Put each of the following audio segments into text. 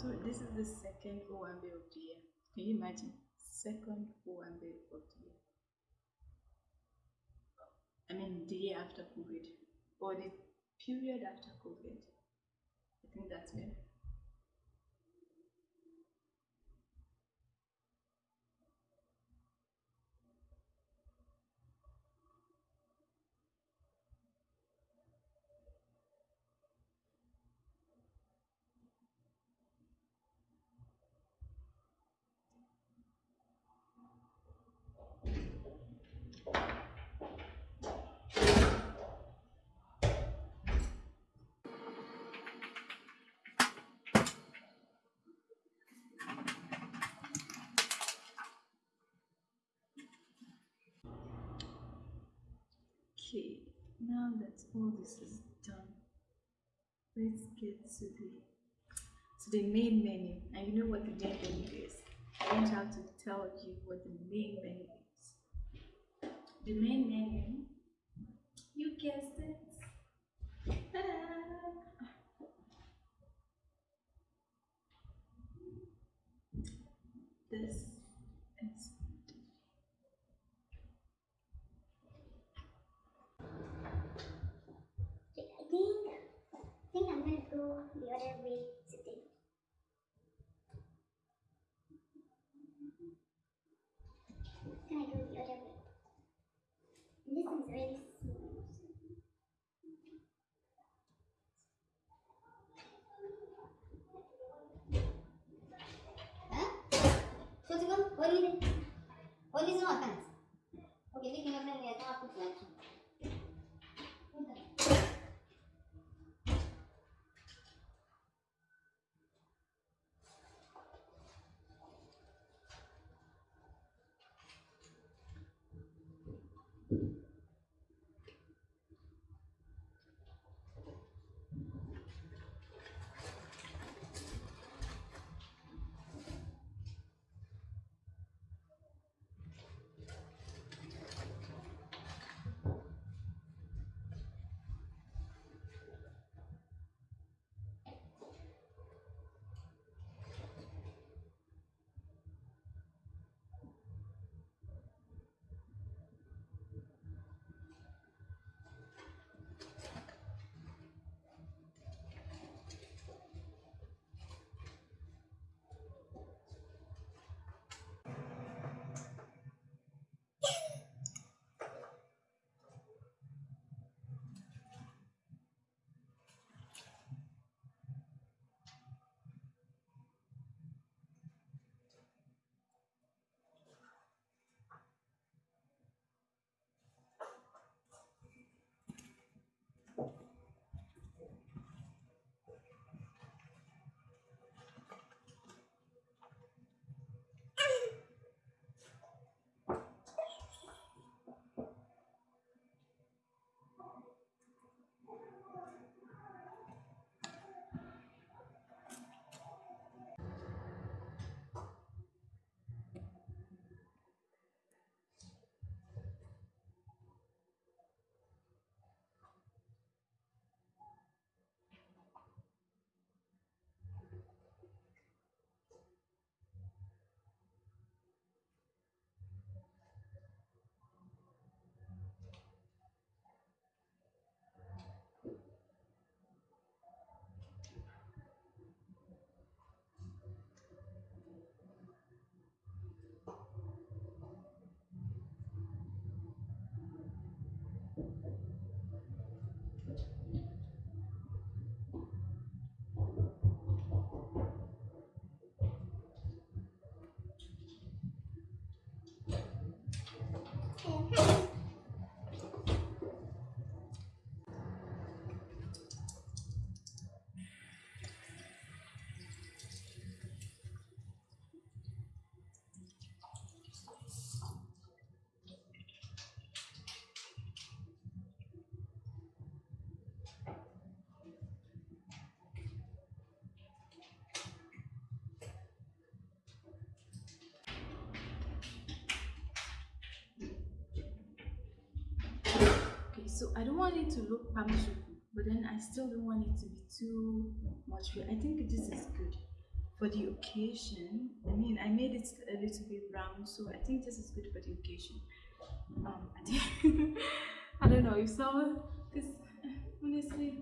So this is the second Owambe of the year. Can you imagine? Second Owambe of the year. I mean the year after COVID. Or the period after COVID. I think that's it. Now that all this is done, let's get to the to the main menu. And you know what the main menu is. I don't have to tell you what the main menu is. The main menu, you guessed it. So I don't want it to look pamshuku, but then I still don't want it to be too much. I think this is good. for the occasion, I mean, I made it a little bit round, so I think this is good for the occasion. Um, I, think I don't know if someone, this honestly,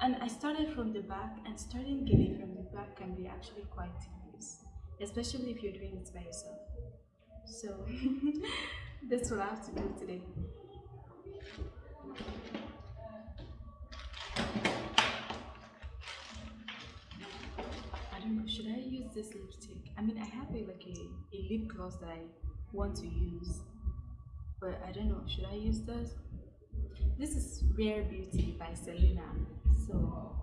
and I started from the back, and starting getting from the back can be actually quite tedious, especially if you're doing it by yourself. So that's what I have to do today. I don't know, should I use this lipstick? I mean, I have a, like a, a lip gloss that I want to use, but I don't know, should I use this? This is Rare Beauty by Selena. So,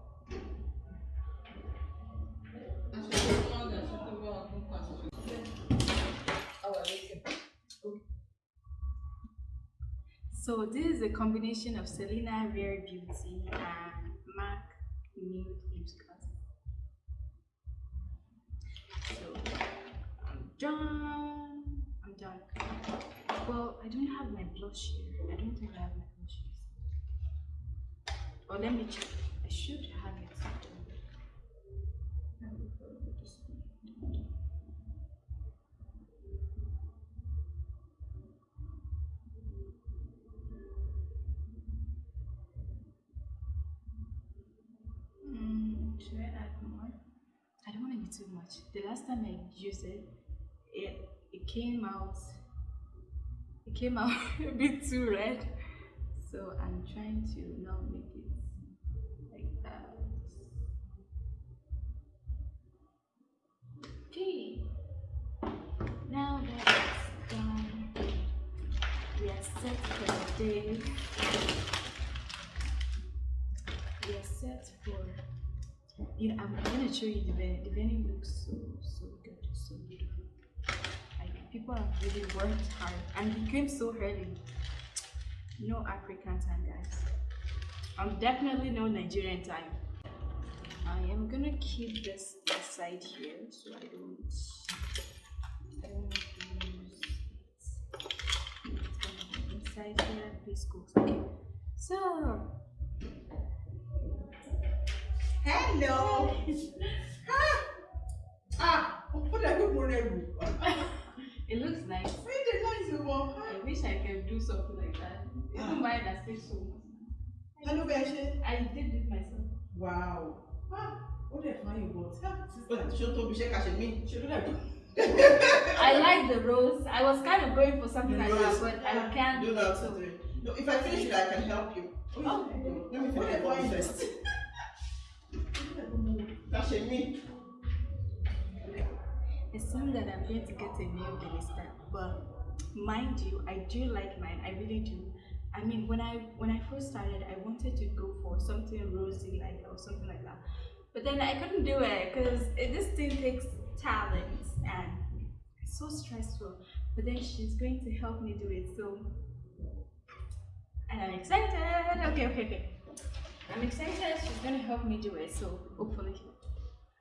so this is a combination of Selena Rare Beauty and MAC Nude Lip Gloss. So, I'm done. I'm done. Well, I don't have my blush here. I don't think I have my blush here. Or let me check. I should too much. The last time I used it, it it came out it came out a bit too red. So I'm trying to now make it like that. Okay. Now that it's done, we are set for the day. We are set for you know, I'm, gonna show you the venue. The venue looks so so good, so beautiful. Like people have really worked hard and we came so early. No African time, guys. I'm definitely no Nigerian time. I am gonna keep this inside here so I don't lose inside here. Please. Okay. So Hello. ah, ah, what are you going to it looks nice. Where the noise you want? I wish I could do something like that. Even mine has takes so much. Hello, Beshe. I did it myself. Wow. Ah, what the fine you got? Ah, sister, show to Bishe Kashemi. Should do that. I like the rose. I was kind of going for something like that, but I can't. Do that. so- No, if I finish it, I can help you. Oh. Let me finish the Kashemi. It seems that I'm going to get a new Delista, but mind you, I do like mine. I really do. I mean, when I when I first started, I wanted to go for something rosy like or something like that, but then I couldn't do it because this thing takes talent and it's so stressful. But then she's going to help me do it, so and I'm excited. Okay, okay, okay. I'm excited. She's gonna help me do it, so hopefully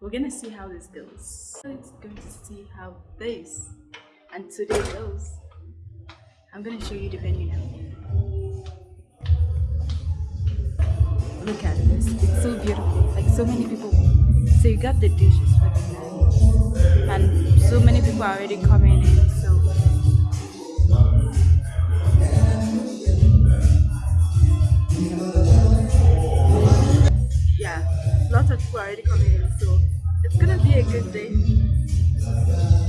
we're gonna see how this goes. It's going to see how this and today goes. I'm gonna show you the venue now. Look at this, it's so beautiful. Like so many people. So you got the dishes for the night, and so many people are already coming in. So yeah, lots of people are already coming in. So it's gonna be a good day.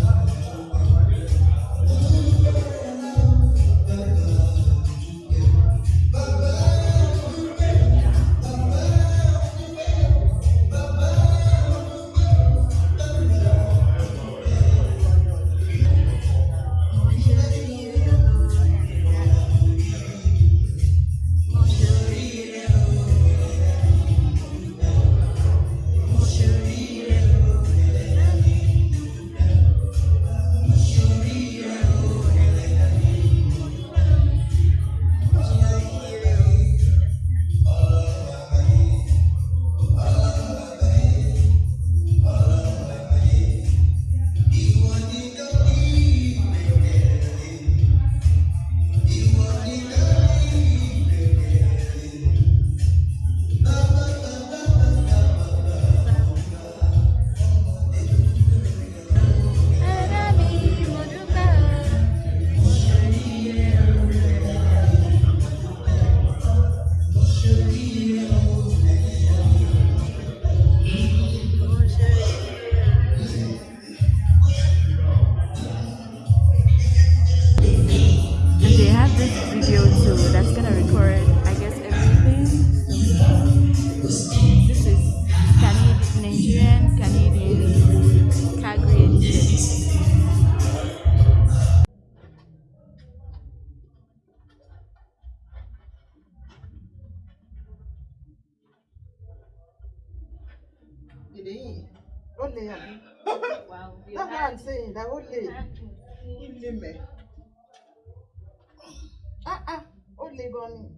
Ah, ah, olé, bon?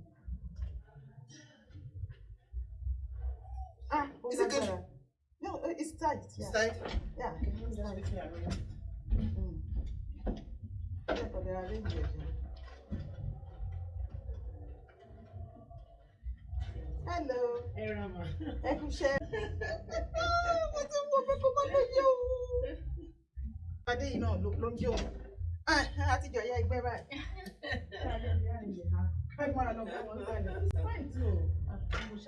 Ah, is? No, it's tight. Yeah. Tight? Yeah. Hello. Hey, Rama. Adé yìí náà ló ló ń jó. Ah, Àtijọ́ ya ẹgbẹ́ báyìí. Ẹ máa lọ bá wọn sálẹ̀. It's fine too. It's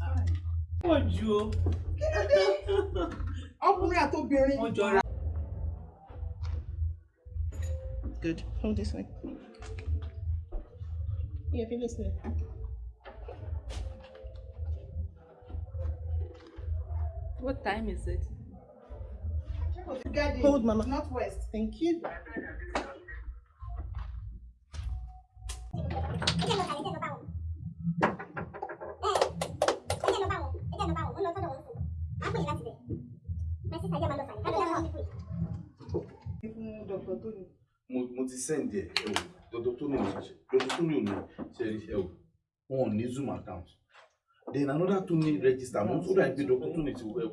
fine. Pọ̀ jù o. Kí ló dé? Ọkùnrin àtobìnrin. Wọ́n jọra. Good. Hold this way. Yeah, if you're listening. What time is it? Garden, Hold, Mama. Northwest. Thank you. mo ti send ẹ ẹ o dr tony dr tony ò ní ṣe ẹ o wọn ò ní zoom account then another tony register mo tún rà pé dr tony ti wọ ẹ o.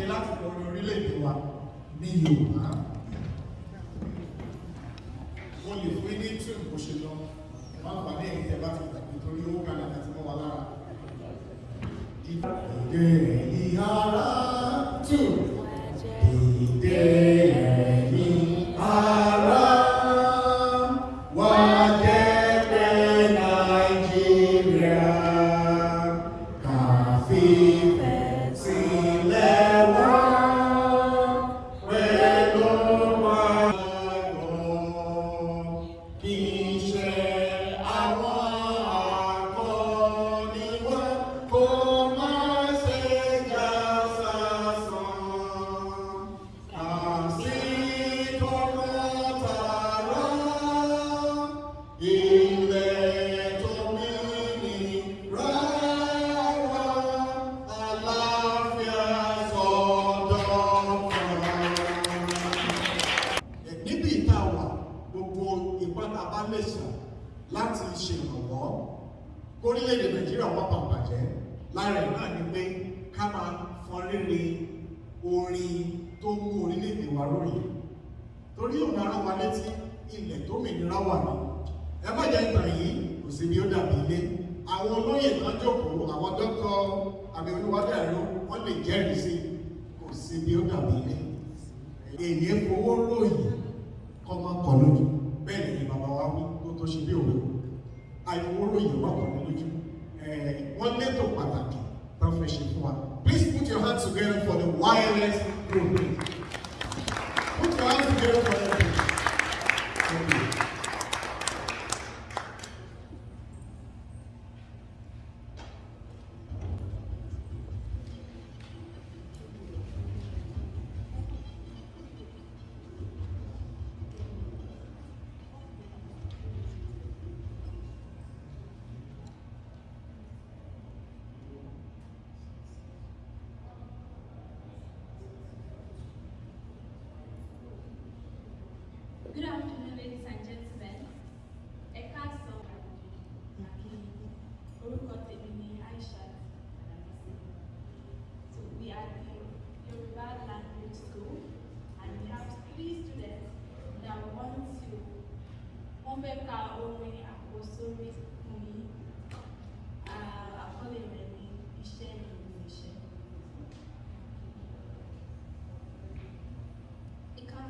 dìde láti orí orílẹ̀-èdè wa ní yorùbá. Mo lè fún ní tí bó ṣe lọ. Má pàdé ẹ̀yìn tẹ́ ti gbàgbé torí owó kan láti mọ́ wa lára. Ìdè ẹ̀yìn ara àbí olúwadàrú wọ́n lè jẹ́rìí sí kò sí bí ó dàbí ilé. Èyí fowó ròyìn kọ́ máa kọ lójú. Bẹ́ẹ̀ ni bàbá wa wí tó tó ṣe bí òwe. Àìfowó ròyìn wà kọ́ lójú. Wọ́n létò pàtàkì ṣe fún wa. Please put your hands together for the wireless group put your hands together for the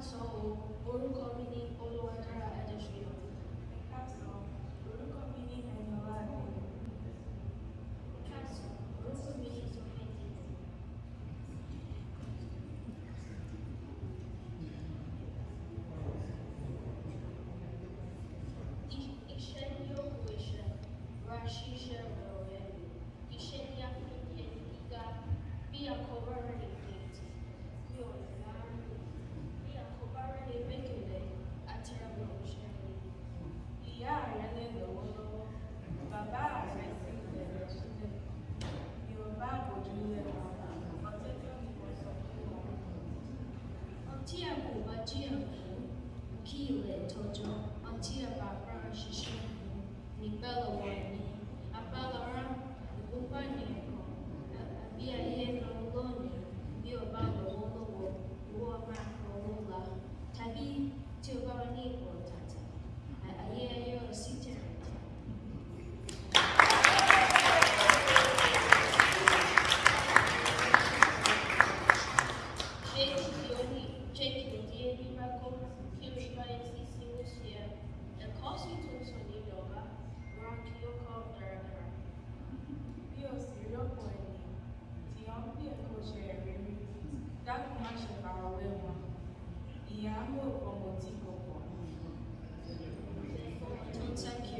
káàsán o orúkọ mi ní Wachia kile mtoto, achia baba ashishike, ni bela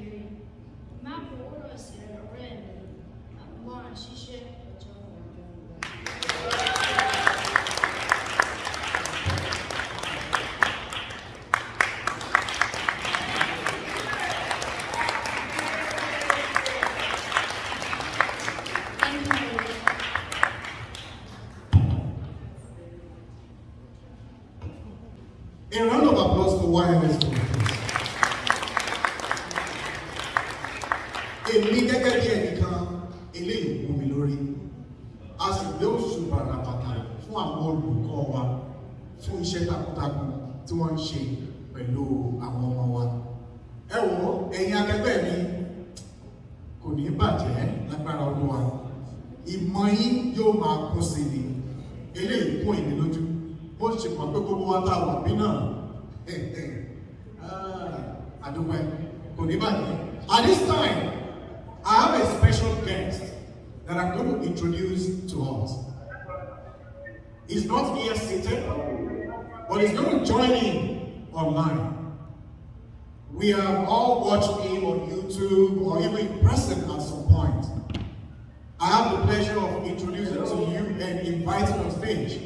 ń sá kiri. Má fowórọ̀ yóò máa kún sí ni. Eléyìí kún èmi lójú bó ṣe mọ̀ pé gbogbo wa tá a wà bí náà àdúgbò kò ní bàjẹ́. At this time, I have a special guest that I'm going to introduce to us. He's not here seated, but he's going to join in online. We have all watched him on YouTube or even person at some point. I have the pleasure of introducing to you and inviting on stage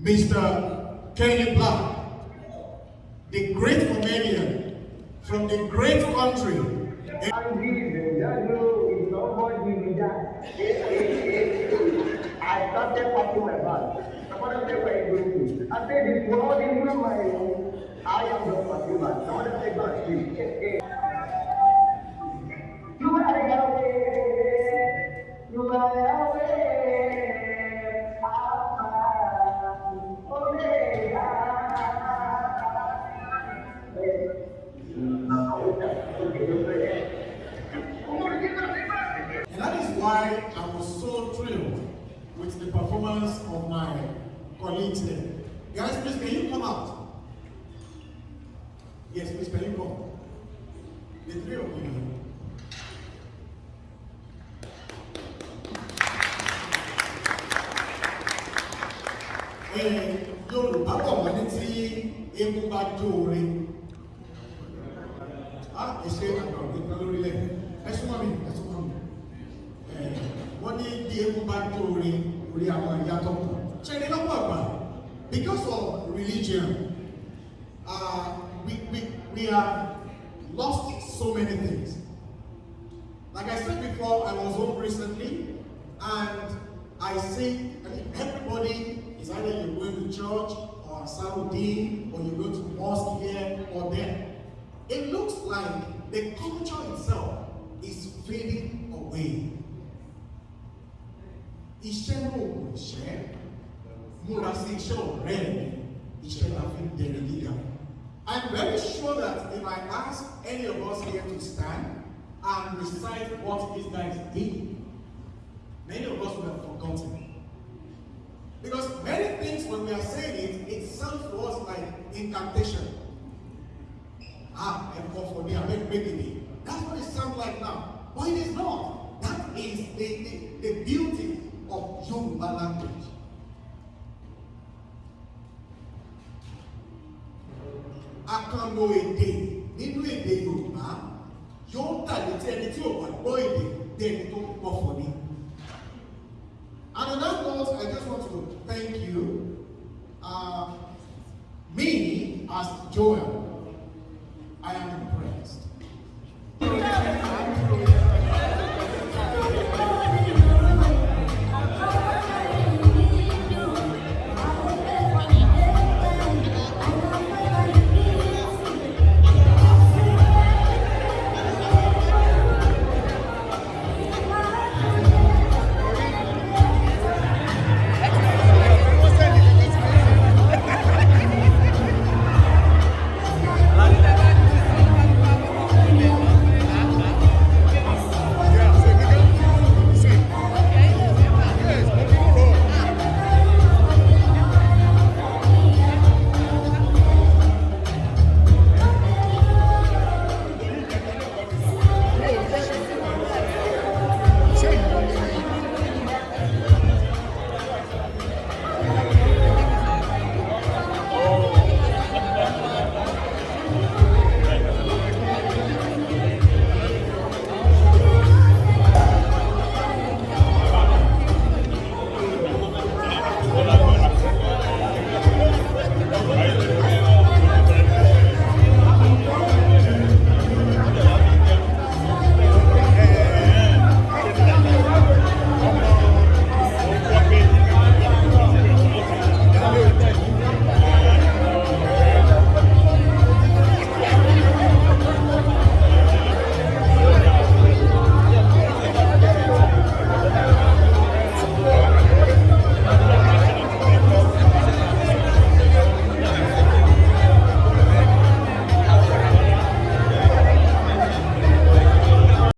Mr. Kenny Black, the great comedian from the great country. I started packing my bag. Said, where are you going to? I said, world is not my own. I am just packing my bag. Somebody said, go and Guys, please, can you come out? Yes, please, can you come? The three of you. Yorùbá bọ̀ wọ́n ní tí eégún bá jó orin. Á èsè àgbà òní kan lórílẹ̀. Ẹ súnmọ́ mi, ẹ súnmọ́ mi. Eh, Wọ́n ní bí eégún bá jó orin orí àwọn ìyá tó. Ṣé ní lọ́pọ̀ àgbà? Because of religion, uh, we, we, we have lost so many things. Like I said before, I was home recently and I see I mean, everybody is either you're going to church or Saudi or you go to mosque here or there. It looks like the culture itself is fading away. Iṣẹ́ náà kò ṣẹ́, múra sí iṣẹ́ ọ̀rẹ́ mi iṣẹ́ la fi bẹ̀rẹ̀ gíga. I'm very sure that if I ask any of us here to stand and recite what these guys did, many of us would have forgotten. Because many things, when we are saying it, it sounds to us like incantation. Ah, and for, for me, I make baby. me. That's what it sounds like now. But it is not. That is the, the, the beauty of Yoruba language. kan lo èdè nínú èdè Yorùbá yóò tàbí tí ẹni tí ò bá gbọ́ èdè bí ẹni tó ń pọ̀fọ̀ ni.